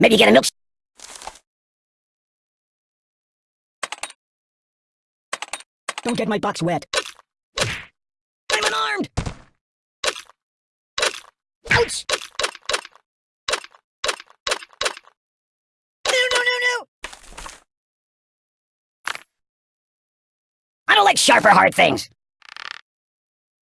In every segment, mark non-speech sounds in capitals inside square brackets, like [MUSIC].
Maybe get a milk. Don't get my box wet. I'm unarmed! Ouch! No, no, no, no! I don't like sharp or hard things.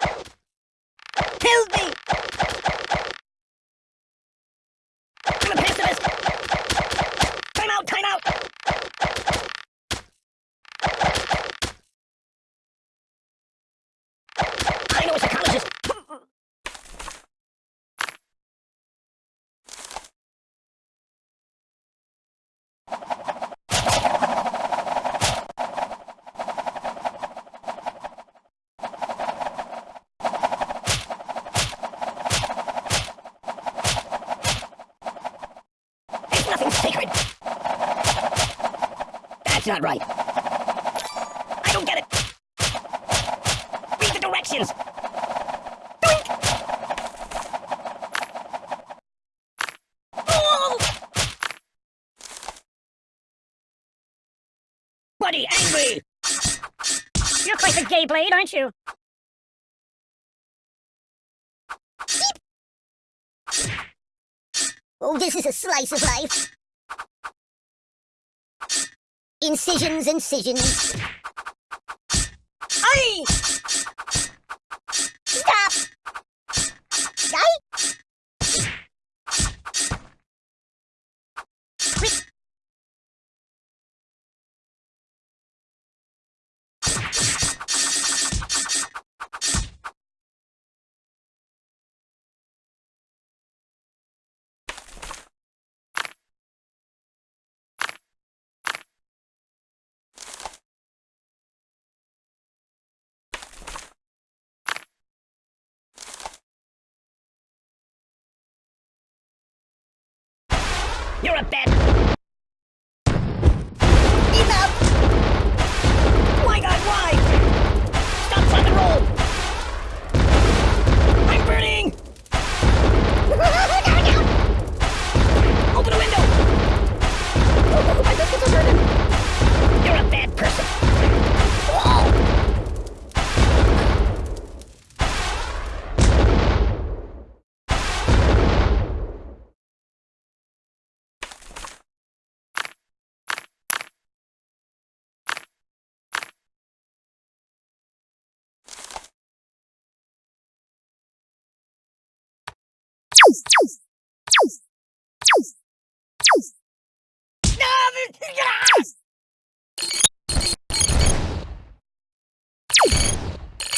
Help me! That's not right! I don't get it! Read the directions! Buddy, angry! You're quite the gay blade, aren't you? Oh, this is a slice of life. Incisions, incisions. Aye! You're a bad...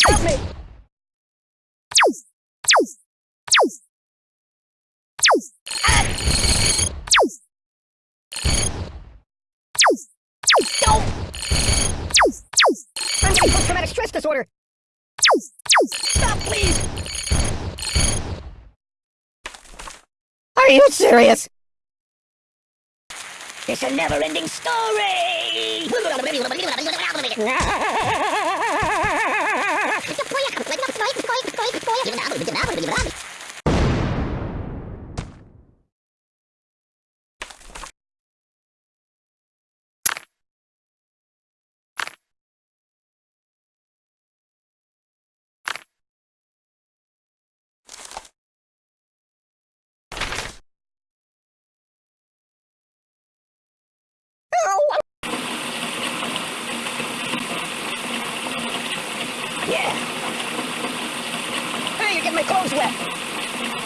Help me! Go! I'm getting post-traumatic stress disorder! Stop, please! Are you serious? It's a never-ending story! [LAUGHS] [LAUGHS] Clothes wet.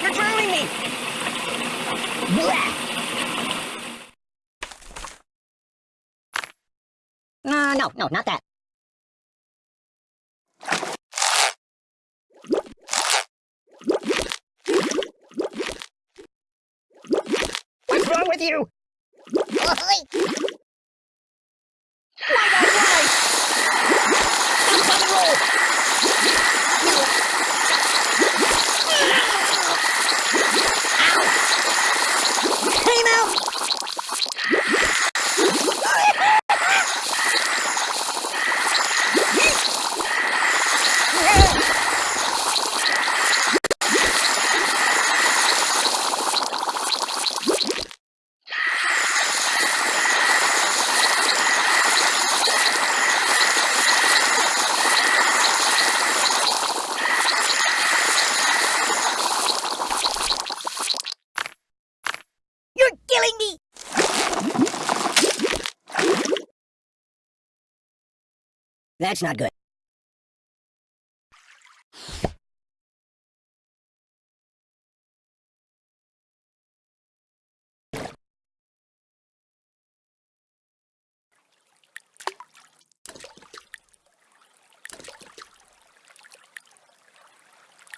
You're drowning me. Blah. Uh, no, no, not that. What's wrong with you? Why, why, why? Stop, rock and roll out! That's not good.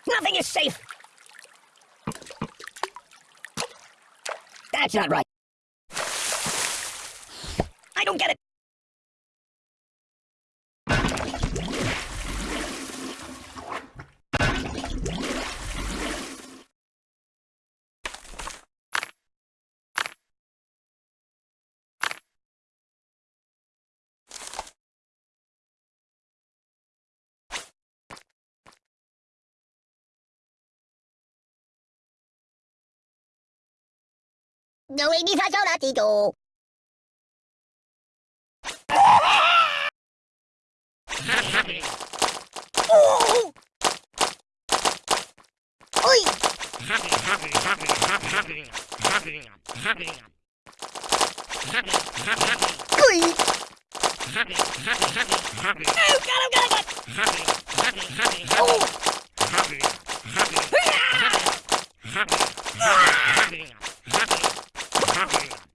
Nothing is safe. That's not right. I don't get it. No, ini saja lah tidur. Oh! Oi! Oi! Oh! Árvore.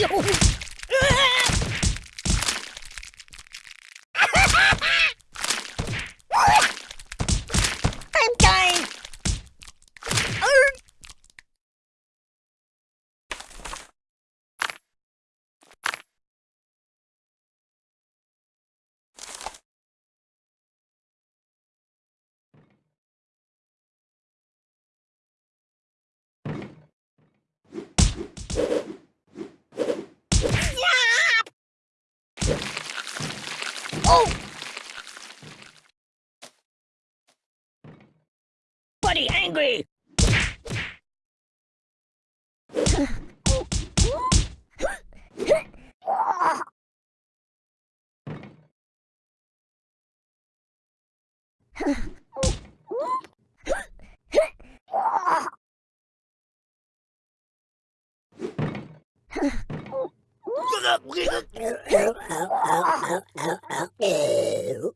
[LAUGHS] Enough! I'm dying! Oh! Buddy, angry! Open [LAUGHS] the [LAUGHS] window!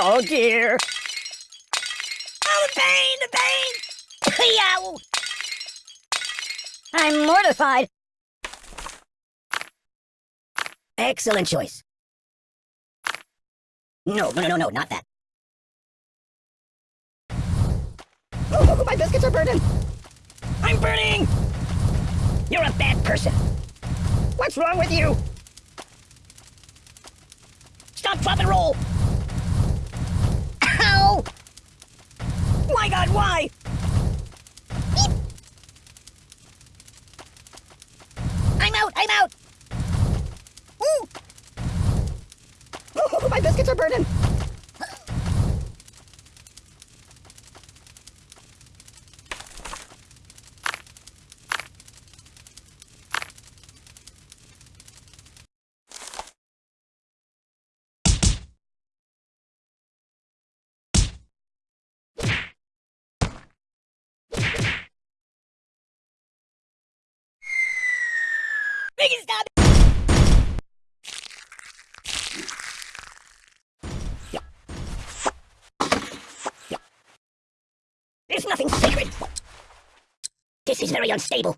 Oh dear. Oh, the pain, the pain! Yow! I'm mortified. Excellent choice. No, no, no, no, no, not that. Oh, my biscuits are burning! I'm burning! You're a bad person. What's wrong with you? Stop, drop, and roll! my god, why? I'm out, I'm out! Ooh! Ooh [LAUGHS] my biscuits are burning! It stop! There's nothing sacred. This is very unstable.